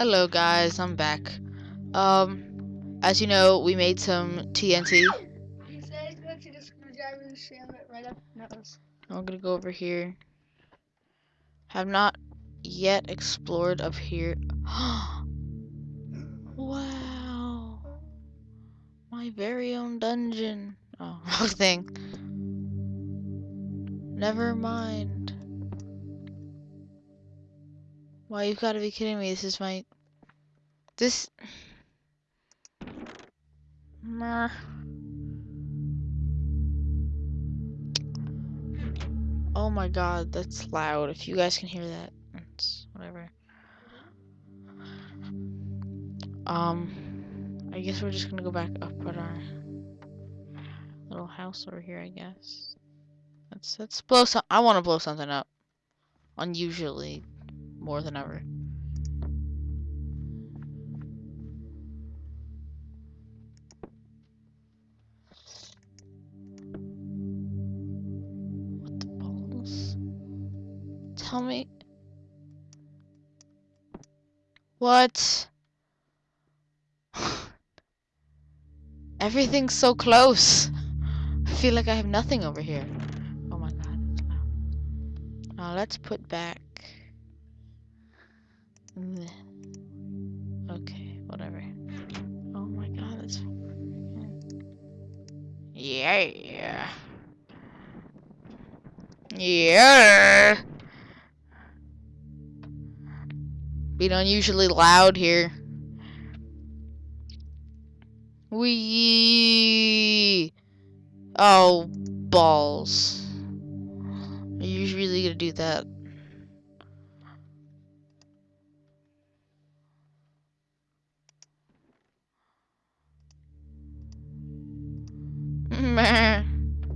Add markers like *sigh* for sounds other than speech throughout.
Hello guys, I'm back. Um, as you know, we made some TNT. I'm gonna go over here. Have not yet explored up here. *gasps* wow. My very own dungeon. Oh, *laughs* wrong thing. Never mind. Why, you've got to be kidding me. This is my... This... Meh. Oh my god, that's loud. If you guys can hear that, it's whatever. Um, I guess we're just gonna go back up at our little house over here, I guess. Let's let's blow some. I want to blow something up. Unusually, more than ever. Tell me. What? *sighs* Everything's so close. I feel like I have nothing over here. Oh my god. Now uh, let's put back. Okay, whatever. Oh my god, that's. Yeah. Yeah. Being unusually loud here. Wee. Oh, balls. Are you really gonna do that? Alright,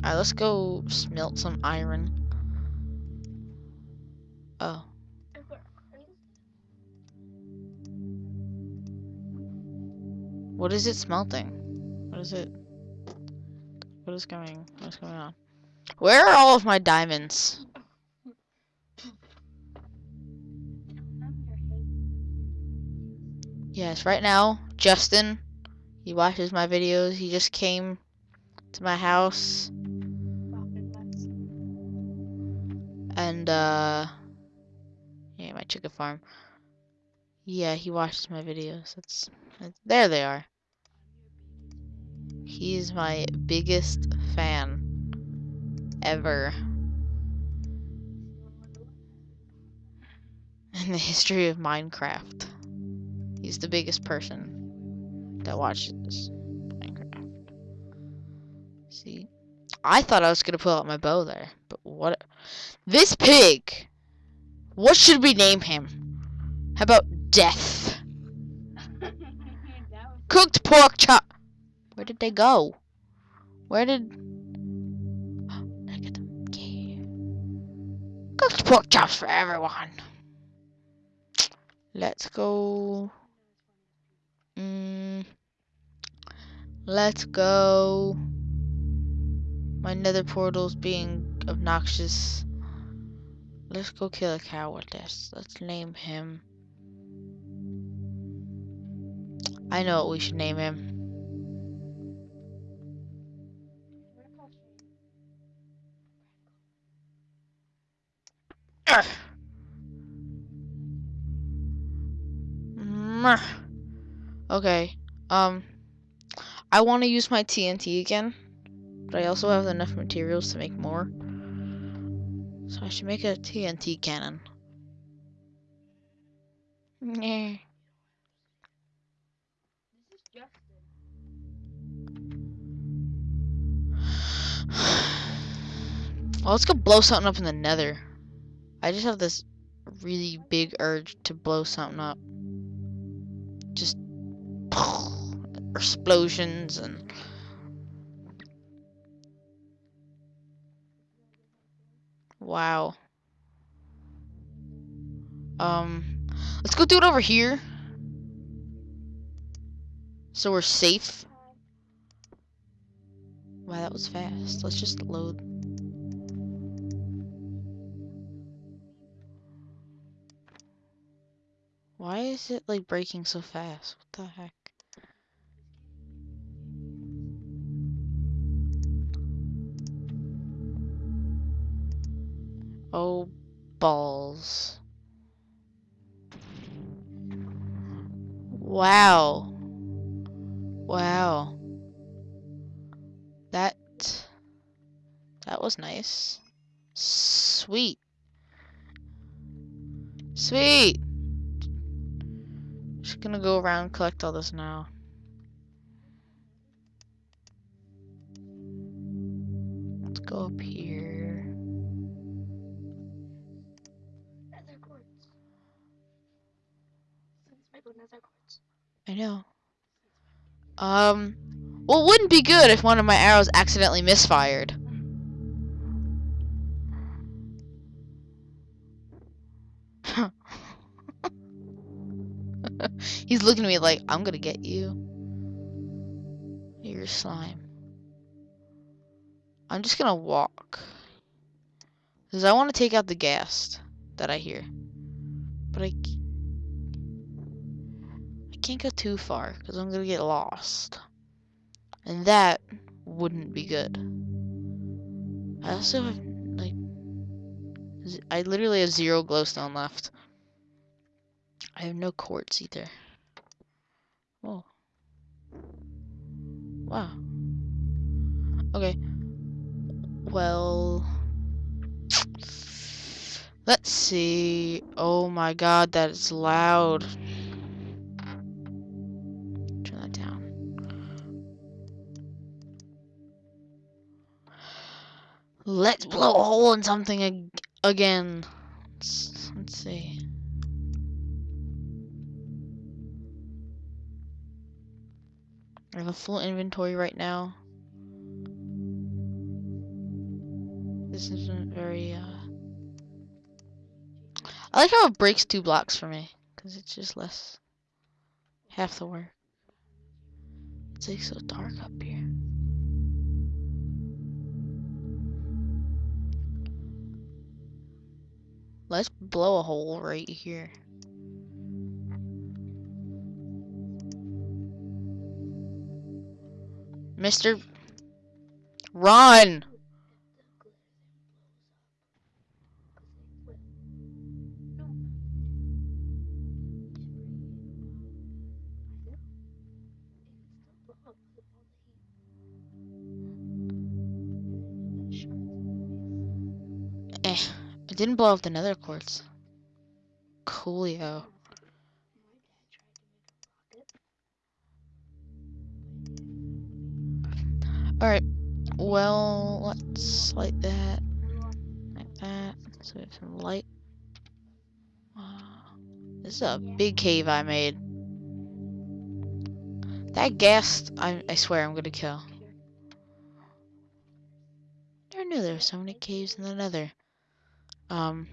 let's go smelt some iron. Oh. What is it smelting? What is it? What is going? What is going on? Where are all of my diamonds? Yes, right now, Justin, he watches my videos. He just came to my house and uh yeah, my chicken farm. Yeah, he watches my videos. That's, that's there they are. He's my biggest fan ever in the history of Minecraft. He's the biggest person that watches Minecraft. See, I thought I was gonna pull out my bow there, but what? This pig. What should we name him? How about Death? *laughs* Cooked pork chop. Where did they go? Where did? I get them? Yeah. Cooked pork chops for everyone. Let's go. Mm, let's go. My nether portal's being obnoxious. Let's go kill a cow with this. Let's name him. I know what we should name him. Okay. Um, I want to use my TNT again, but I also have enough materials to make more. So I should make a TNT cannon. Yeah. Well, let's go blow something up in the nether. I just have this really big urge to blow something up. Just *sighs* explosions and wow. Um, let's go do it over here. So we're safe. Wow, that was fast. Let's just load. Why is it like breaking so fast? What the heck? Oh, balls. Wow. Wow. Was nice. Sweet. Sweet. Just gonna go around and collect all this now. Let's go up here. Nether quartz. Since my good nether quartz. I know. Um, well, it wouldn't be good if one of my arrows accidentally misfired. He's looking at me like, I'm gonna get you. You're slime. I'm just gonna walk. Because I want to take out the ghast that I hear. But I, I can't go too far because I'm gonna get lost. And that wouldn't be good. I also have, like, I literally have zero glowstone left. I have no quartz either. Oh. Wow. Okay. Well. Let's see. Oh my god, that is loud. Turn that down. Let's blow a hole in something ag- again. Let's, let's see. I have a full inventory right now. This isn't very, uh... I like how it breaks two blocks for me. Because it's just less... Half the work. It's like so dark up here. Let's blow a hole right here. Mister... Run! Eh, I didn't blow up the nether quartz. Coolio. Alright, well, let's light that, like that, so we have some light. This is a big cave I made. That ghast, I, I swear I'm gonna kill. Never knew there were so many caves in the nether. Um.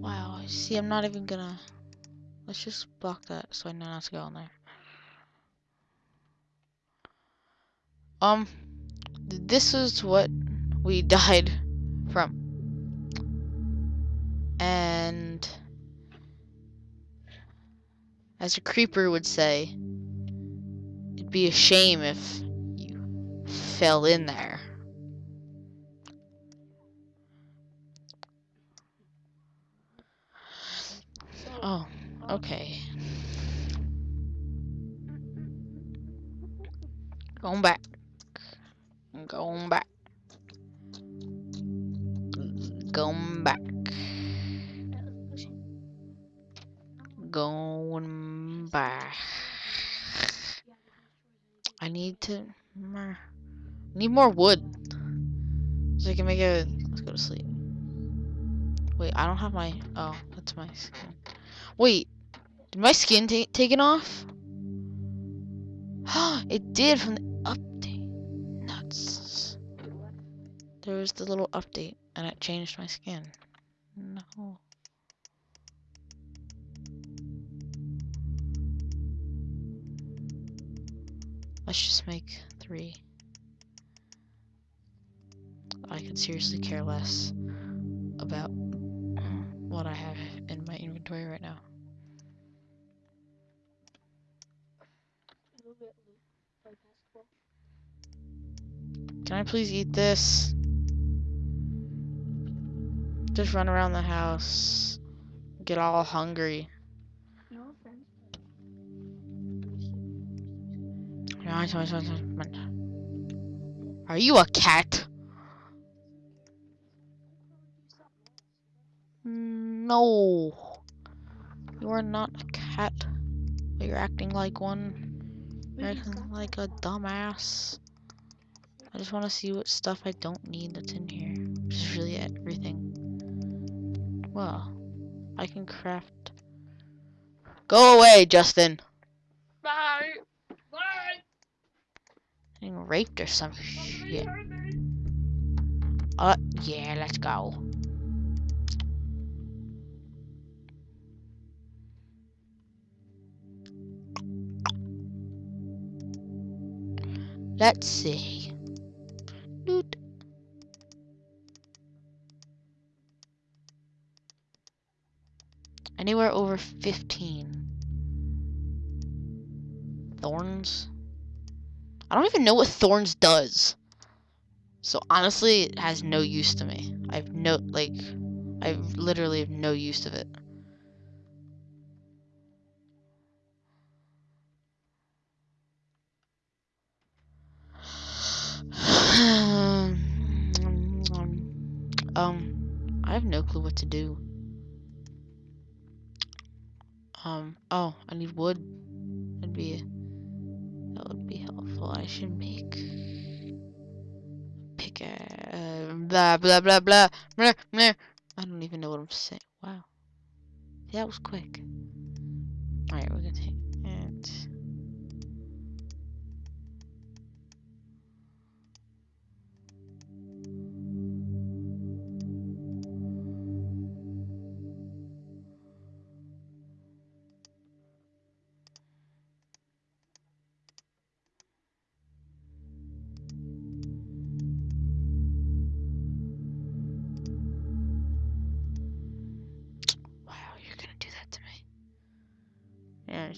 Wow. See, I'm not even gonna. Let's just block that so I know not to go in there. Um. This is what we *laughs* died from. And. As a creeper would say, it'd be a shame if you fell in there. Oh, okay. Going back. Going back. Going back. Going back. I need to. Need more wood. So I can make a. Let's go to sleep. Wait, I don't have my. Oh, that's my skin. Wait, did my skin ta taken off? *gasps* it did from the update. Nuts. There was the little update, and it changed my skin. No. Let's just make three. I could seriously care less about what I have in my inventory right now. Can I please eat this? Just run around the house. Get all hungry. No offense. Are you a cat? No. You are not a cat. But you're acting like one. You're acting like a dumbass. I just want to see what stuff I don't need that's in here. Which is really everything. Well, I can craft. Go away, Justin. Bye. Bye. Getting raped or some shit. Uh, yeah, let's go. Let's see. Anywhere over 15. Thorns? I don't even know what thorns does. So honestly, it has no use to me. I've no like I literally have no use of it. Um I have no clue what to do. Um oh, I need wood. That'd be that would be helpful. I should make pick a blah blah blah blah blah blah. I don't even know what I'm saying. Wow, that was quick. All right, we're gonna take it.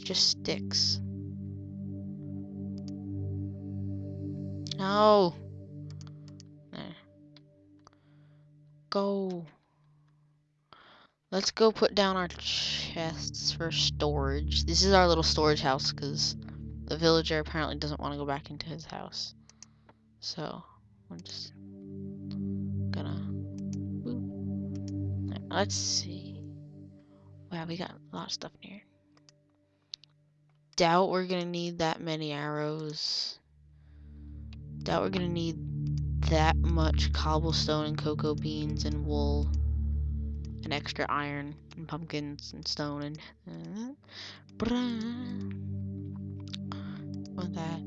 Just sticks. No. There. Go. Let's go put down our chests for storage. This is our little storage house because the villager apparently doesn't want to go back into his house. So, we're just gonna. Boop. Let's see. Wow, we got a lot of stuff here. Doubt we're gonna need that many arrows. Doubt we're gonna need that much cobblestone and cocoa beans and wool and extra iron and pumpkins and stone and uh, or that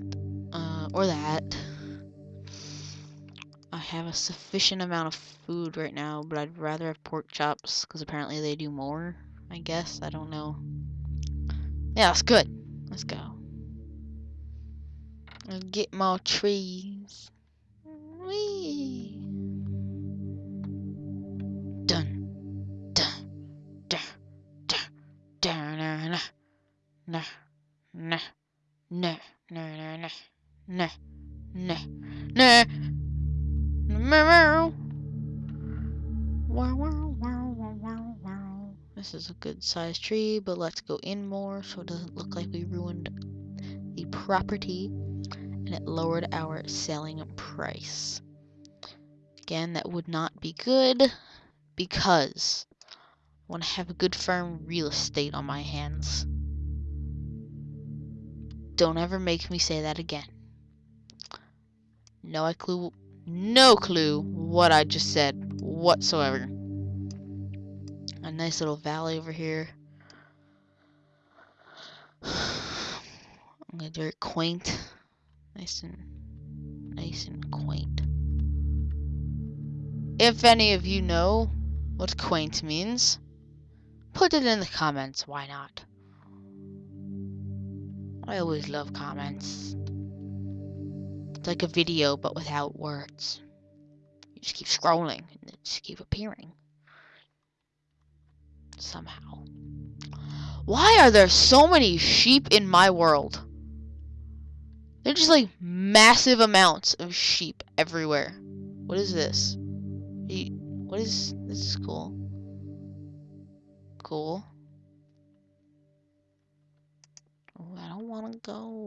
uh, or that. I have a sufficient amount of food right now, but I'd rather have pork chops because apparently they do more. I guess I don't know. Yeah, that's good. Let's go. I'll get more trees. Whee! Dun, dun, dun, dun, dun, na, na, na, na, na, na, na, na, na, sized tree, but let's go in more so it doesn't look like we ruined the property and it lowered our selling price. Again, that would not be good because I want to have a good firm real estate on my hands. Don't ever make me say that again. No I clue no clue what I just said whatsoever. Nice little valley over here. I'm gonna do it quaint. Nice and nice and quaint. If any of you know what quaint means, put it in the comments, why not? I always love comments. It's like a video, but without words. You just keep scrolling, and they just keep appearing. Somehow. Why are there so many sheep in my world? They're just like massive amounts of sheep everywhere. What is this? What is this? Is cool. Cool. Oh, I don't want to go,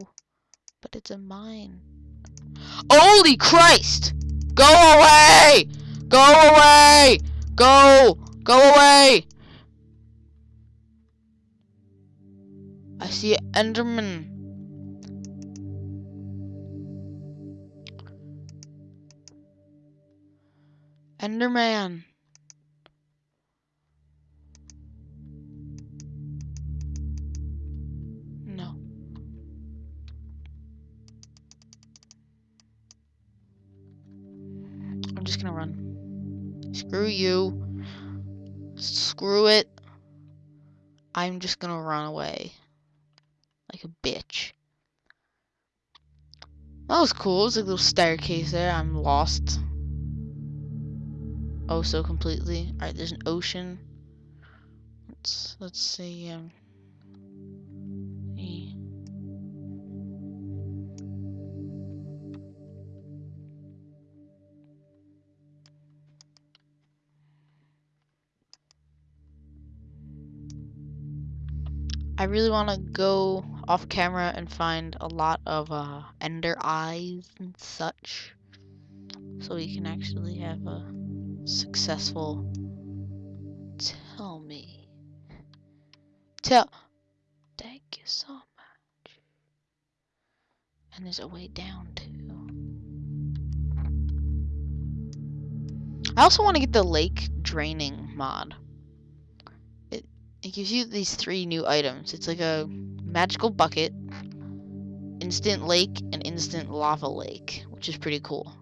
but it's a mine. Holy Christ! Go away! Go away! Go! Go away! I see an Enderman. Enderman. No. I'm just gonna run. Screw you. Screw it. I'm just gonna run away. Like a bitch. That was cool. It was a little staircase there. I'm lost. Oh, so completely. Alright, there's an ocean. Let's let's see. Um, eh. I really want to go off camera and find a lot of uh, ender eyes and such, so we can actually have a successful. Tell me. Tell. Thank you so much. And there's a way down too. I also want to get the lake draining mod. It gives you these three new items. It's like a magical bucket, instant lake, and instant lava lake, which is pretty cool.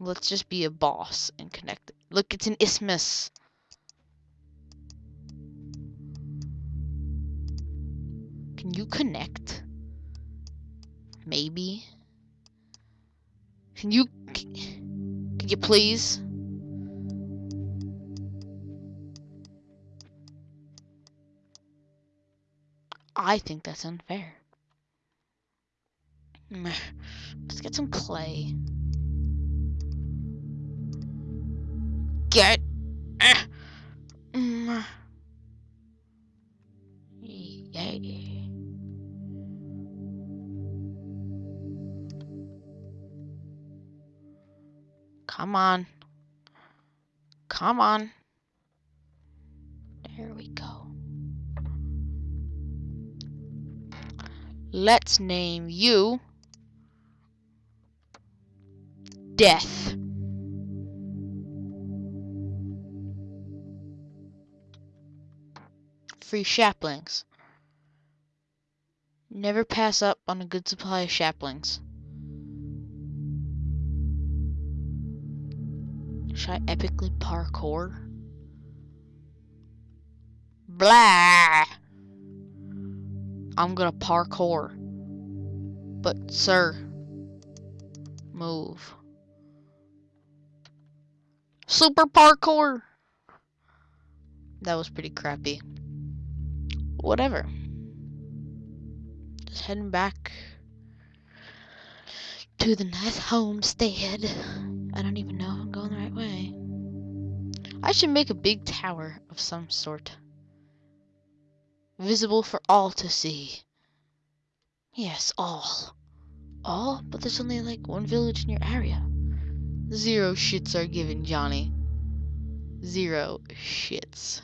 Let's just be a boss and connect it. Look, it's an isthmus. Can you connect? Maybe. Can you? Can you please? I think that's unfair. Let's get some clay. Get. eh. Yeah. Come on. Come on. Let's name you Death. Free saplings. Never pass up on a good supply of saplings. Should I epically parkour? Blah! I'm gonna parkour. But, sir, move. Super parkour! That was pretty crappy. Whatever. Just heading back to the nice homestead. I don't even know if I'm going the right way. I should make a big tower of some sort. Visible for all to see. Yes, all. All? But there's only like one village in your area. Zero shits are given, Johnny. Zero shits.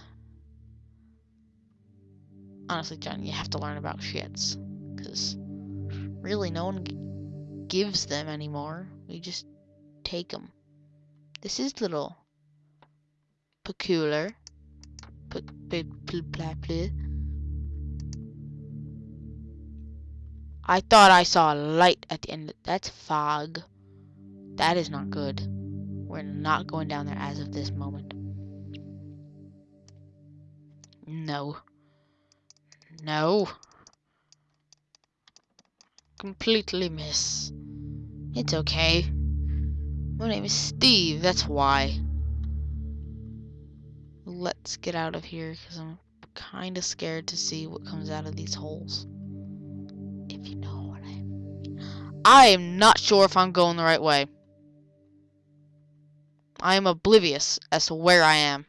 Honestly, Johnny, you have to learn about shits. Because really, no one gives them anymore. We just take them. This is little peculiar. I thought I saw a light at the end. That's fog. That is not good. We're not going down there as of this moment. No. No. Completely miss. It's okay. My name is Steve, that's why. Let's get out of here because I'm kind of scared to see what comes out of these holes. I am not sure if I'm going the right way. I am oblivious as to where I am.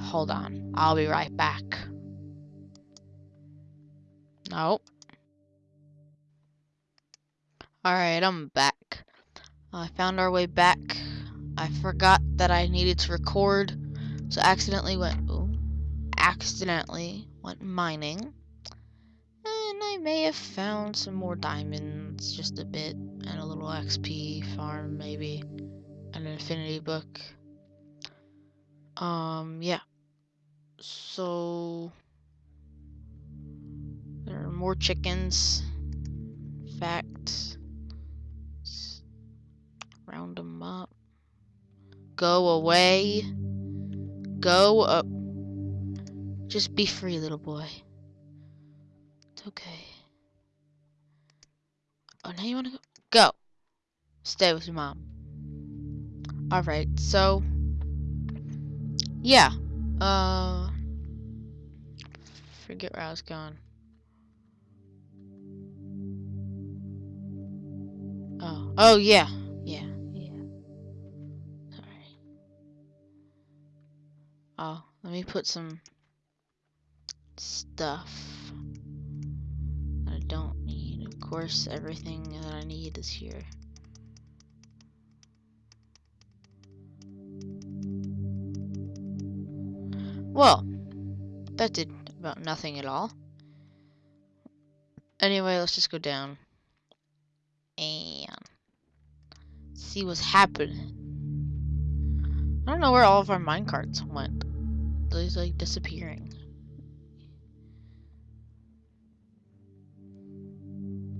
Hold on. I'll be right back. Nope. Alright, I'm back. I found our way back. I forgot that I needed to record, so accidentally went ooh, accidentally went mining. And I may have found some more diamonds, just a bit, and a little XP farm maybe, an infinity book. Um, yeah. So there are more chickens. Fact. Round them up. Go away. Go up. Just be free, little boy. It's okay. Oh, now you want to go? Go. Stay with your mom. Alright, so. Yeah. Uh. Forget where I was going. Oh. Oh, yeah. Yeah. Oh, let me put some stuff that I don't need. Of course, everything that I need is here. Well, that did about nothing at all. Anyway, let's just go down and see what's happening. I don't know where all of our minecarts went. They're like disappearing.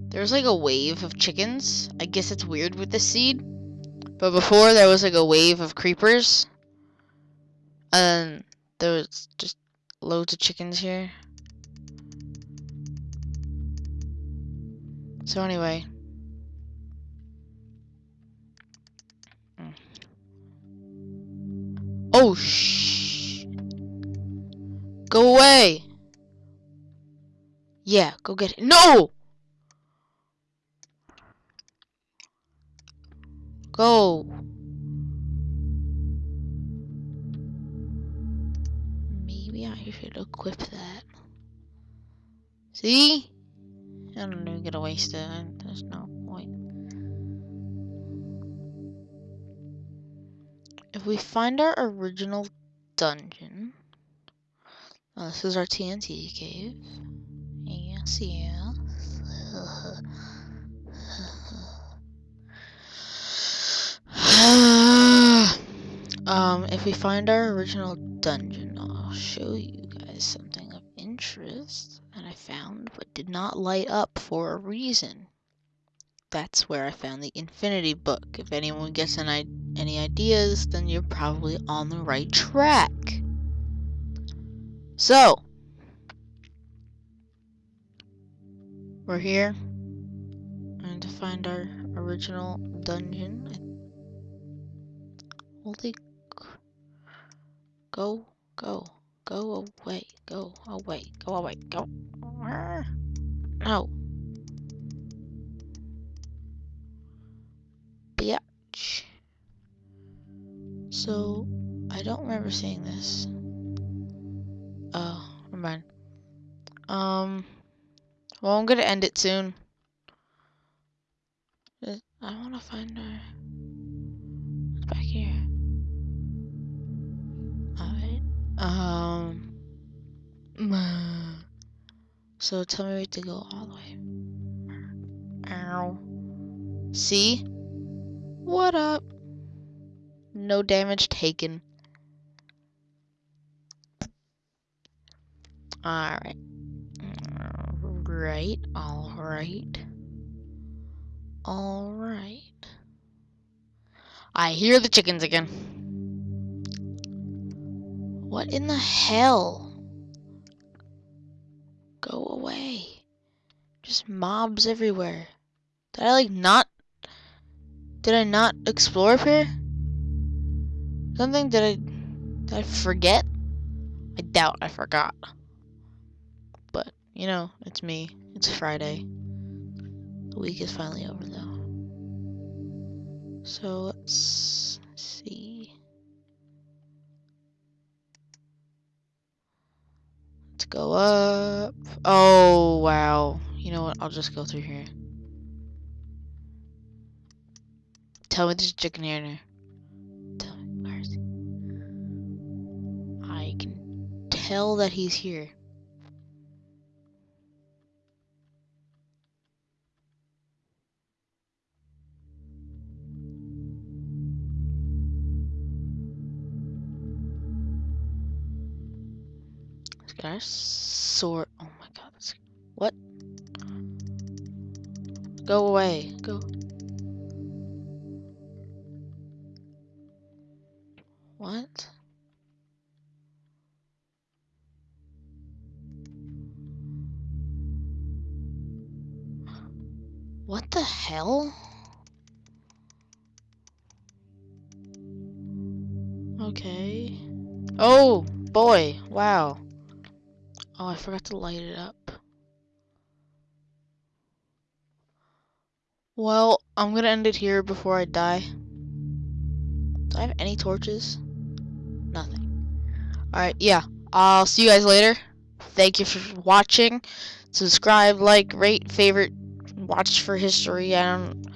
There's like a wave of chickens. I guess it's weird with the seed. But before there was like a wave of creepers. And there was just loads of chickens here. So anyway. Mm. Oh shh. Go away. Yeah, go get it. No! Go. Maybe I should equip that. See? I'm not even gonna waste it. There's no point. If we find our original dungeon, oh, this is our TNT cave. Yes, *sighs* yes. um, if we find our original dungeon, I'll show you guys something of interest that I found but did not light up for a reason. That's where I found the Infinity Book. If anyone gets an any ideas, then you're probably on the right track. So, we're here. And to find our original dungeon. Holy Go, go, go away, go away, go away, go. No. Bitch. So, I don't remember seeing this. Oh, never mind. Um, well, I'm gonna end it soon. I want to find her. It's back here. Alright. Um. *sighs* So tell me we have to go all the way. Ow. See? What up? No damage taken. Alright. Right, alright. Alright. I hear the chickens again. What in the hell? Go away. Just mobs everywhere. Did I like not did I not explore up here? Something did I did I forget? I doubt I forgot. You know, it's me. It's Friday. The week is finally over though. So let's see. Let's go up. Oh wow. You know what? I'll just go through here. Tell me a chicken here. Tell me, where is he? I can tell that he's here. This guy's sword. Oh my god. What? Go away. Go. What? What the hell? Okay. Oh, boy. Wow. Oh, I forgot to light it up. Well, I'm gonna end it here before I die. Do I have any torches? Nothing. Alright, yeah. I'll see you guys later. Thank you for watching. Subscribe, like, rate, favorite, watch for history. I don't